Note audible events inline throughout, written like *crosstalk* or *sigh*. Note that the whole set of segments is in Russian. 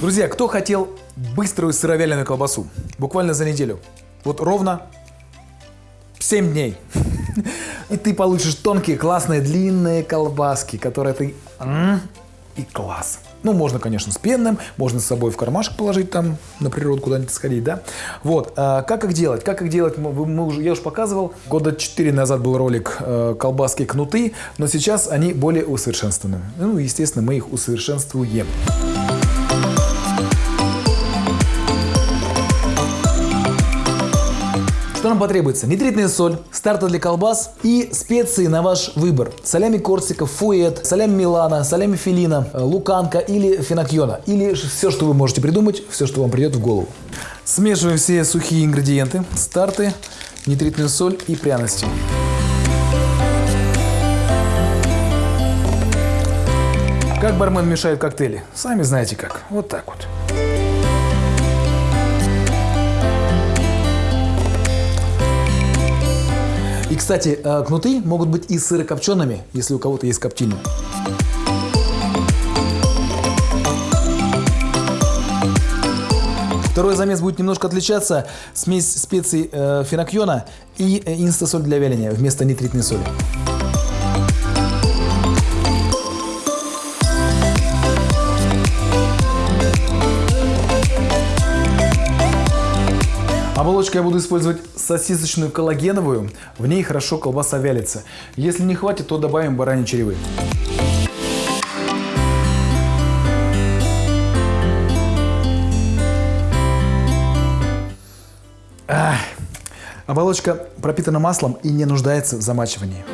Друзья, кто хотел быструю сыровяленую колбасу? Буквально за неделю. Вот ровно 7 дней. *laughs* И ты получишь тонкие, классные, длинные колбаски, которые ты... И класс. Ну, можно, конечно, с пенным, можно с собой в кармашек положить там, на природу куда-нибудь сходить, да. Вот, а, как их делать? Как их делать, мы, мы уже, я уже показывал. Года 4 назад был ролик э, «Колбаски кнуты», но сейчас они более усовершенствованы. Ну, естественно, мы их усовершенствуем. Что нам потребуется? Нитритная соль, старта для колбас и специи на ваш выбор. Солями корсика, фуэт, солями милана, солями филина, э, луканка или фенокьона. Или все, что вы можете придумать, все, что вам придет в голову. Смешиваем все сухие ингредиенты, старты, нитритную соль и пряности. Как бармен мешает коктейли? Сами знаете как. Вот так вот. И, кстати, э, кнуты могут быть и сырокопчеными, если у кого-то есть коптильня. Второй замес будет немножко отличаться. Смесь специй э, фенокьона и э, инстасоль для вяления вместо нитритной соли. Оболочку я буду использовать сосисочную коллагеновую. В ней хорошо колбаса вялится. Если не хватит, то добавим бараньи черевы. Ах. Оболочка пропитана маслом и не нуждается в замачивании.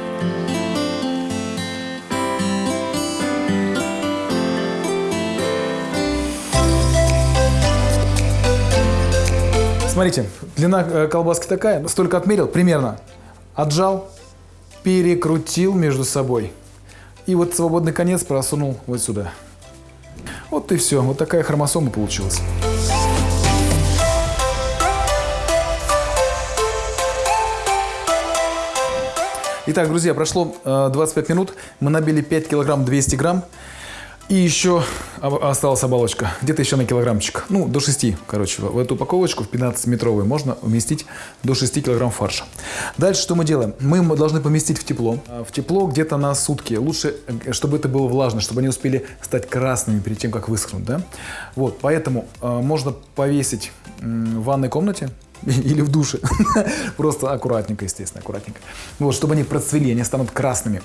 Смотрите, длина э, колбаски такая, столько отмерил, примерно. Отжал, перекрутил между собой. И вот свободный конец просунул вот сюда. Вот и все. Вот такая хромосома получилась. Итак, друзья, прошло 25 э, минут. Мы набили 5 килограмм 200 грамм. И еще осталась оболочка, где-то еще на килограммчик, ну, до 6, короче, в эту упаковочку, в 15-метровую, можно уместить до 6 килограмм фарша. Дальше что мы делаем? Мы должны поместить в тепло, а, в тепло где-то на сутки, лучше, э, чтобы это было влажно, чтобы они успели стать красными перед тем, как высохнут, да? Вот, поэтому э, можно повесить в ванной комнате, *laughs* или в душе. *laughs* Просто аккуратненько, естественно, аккуратненько. Вот, чтобы они процвели, они станут красными.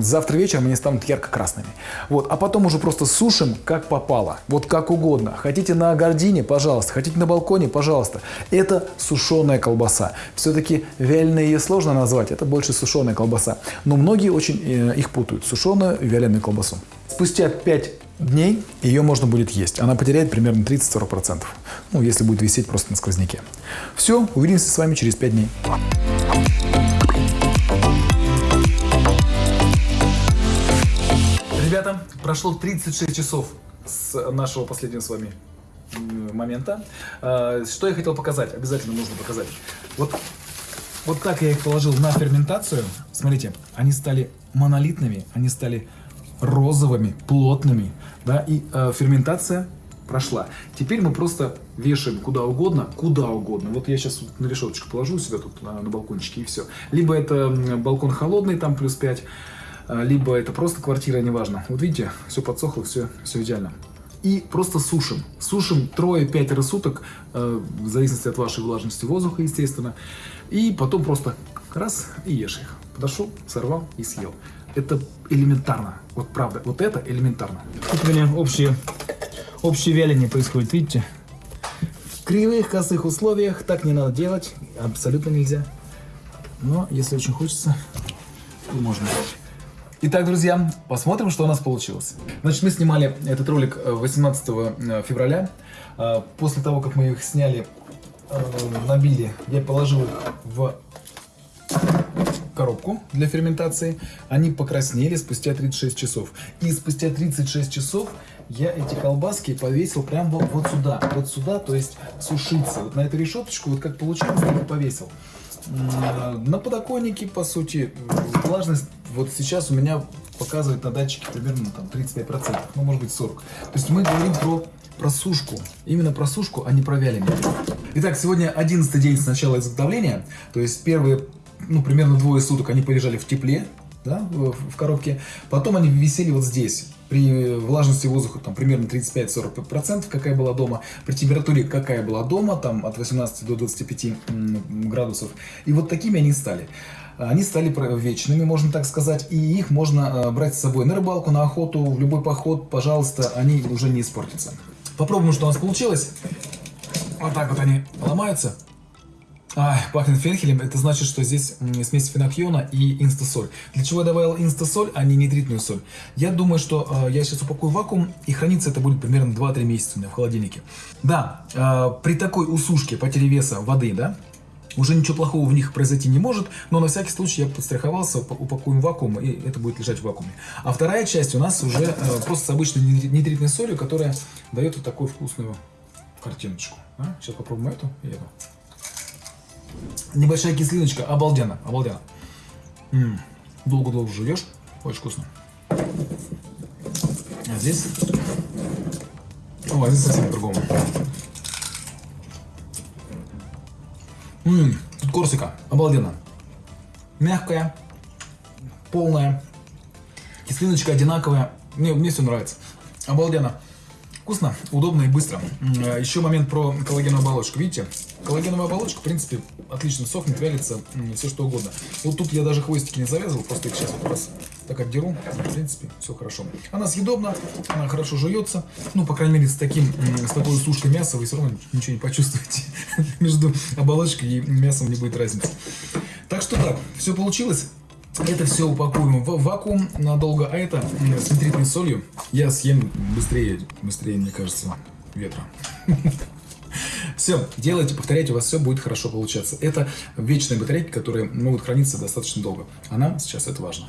Завтра вечером они станут ярко-красными. Вот, а потом уже просто сушим, как попало. Вот как угодно. Хотите на гордине, пожалуйста. Хотите на балконе, пожалуйста. Это сушеная колбаса. Все-таки вяленая ее сложно назвать. Это больше сушеная колбаса. Но многие очень э, их путают. Сушеную и вяленую колбасу. Спустя 5 дней ее можно будет есть. Она потеряет примерно 30-40%. Ну, если будет висеть просто на сквозняке. Все, увидимся с вами через 5 дней. Ребята, прошло 36 часов с нашего последнего с вами момента. А, что я хотел показать? Обязательно нужно показать. Вот, вот так я их положил на ферментацию. Смотрите, они стали монолитными, они стали розовыми, плотными, да, и э, ферментация прошла. Теперь мы просто вешаем куда угодно, куда угодно. Вот я сейчас на решеточку положу себя тут на, на балкончике и все. Либо это балкон холодный, там плюс 5, э, либо это просто квартира, неважно. Вот видите, все подсохло, все, все идеально. И просто сушим. Сушим трое-пять суток, э, в зависимости от вашей влажности воздуха, естественно. И потом просто раз и ешь их. Подошел, сорвал и съел. Это элементарно. Вот правда, вот это элементарно. Тут у меня общее, общее вяление происходит, видите? В кривых, косых условиях так не надо делать. Абсолютно нельзя. Но если очень хочется, то можно. Итак, друзья, посмотрим, что у нас получилось. Значит, мы снимали этот ролик 18 э, э, февраля. Э, после того, как мы их сняли, набили, я положил их в коробку для ферментации. Они покраснели спустя 36 часов. И спустя 36 часов я эти колбаски повесил прямо вот сюда. Вот сюда, то есть сушиться. Вот на эту решеточку, вот как получилось, так и повесил. На подоконнике, по сути, влажность вот сейчас у меня показывает на датчике примерно там 35%, ну может быть 40%. То есть мы говорим про просушку. Именно просушку, а не про вяление. Итак, сегодня 11 день с начала изготовления. То есть первые, ну, примерно двое суток они полежали в тепле, да, в, в коробке. Потом они висели вот здесь. При влажности воздуха там примерно 35-40%, какая была дома. При температуре, какая была дома, там от 18 до 25 градусов. И вот такими они стали. Они стали вечными, можно так сказать, и их можно э, брать с собой на рыбалку, на охоту, в любой поход, пожалуйста, они уже не испортятся. Попробуем, что у нас получилось. Вот так вот они ломаются. А, пахнет фенхелем, это значит, что здесь смесь фенокьона и инстасоль. Для чего я добавил инстасоль, а не нитритную соль? Я думаю, что э, я сейчас упакую вакуум, и храниться это будет примерно 2-3 месяца у меня в холодильнике. Да, э, при такой усушке потери веса воды, да, уже ничего плохого в них произойти не может, но на всякий случай я подстраховался, упакуем вакуум, и это будет лежать в вакууме. А вторая часть у нас уже э, просто с обычной нитритной солью, которая дает вот такую вкусную картиночку. А? Сейчас попробуем эту и эту. Небольшая кислиночка, обалденно, обалденно. Долго-долго жуешь, очень вкусно. А здесь... О, а здесь совсем по-другому. Тут корсика, обалденно. Мягкая, полная, кислиночка одинаковая. Мне, мне все нравится. Обалденно. Вкусно, удобно и быстро. А, Еще момент про коллагеновую оболочку. Видите, коллагеновая оболочка, в принципе, отлично сохнет, вялится, все что угодно. Вот тут я даже хвостики не завязывал, просто их сейчас вот раз так отдеру. В принципе, все хорошо. Она съедобна, она хорошо жуется. Ну, по крайней мере, с таким, с такой сушкой мяса вы все равно ничего не почувствуете. *laughs* Между оболочкой и мясом не будет разницы. Так что так, все получилось. Это все упакуем в вакуум надолго, а это с нитритной солью я съем быстрее, быстрее, мне кажется, ветра. *laughs* Все, делайте, повторяйте, у вас все будет хорошо получаться. Это вечные батарейки, которые могут храниться достаточно долго. А нам сейчас это важно.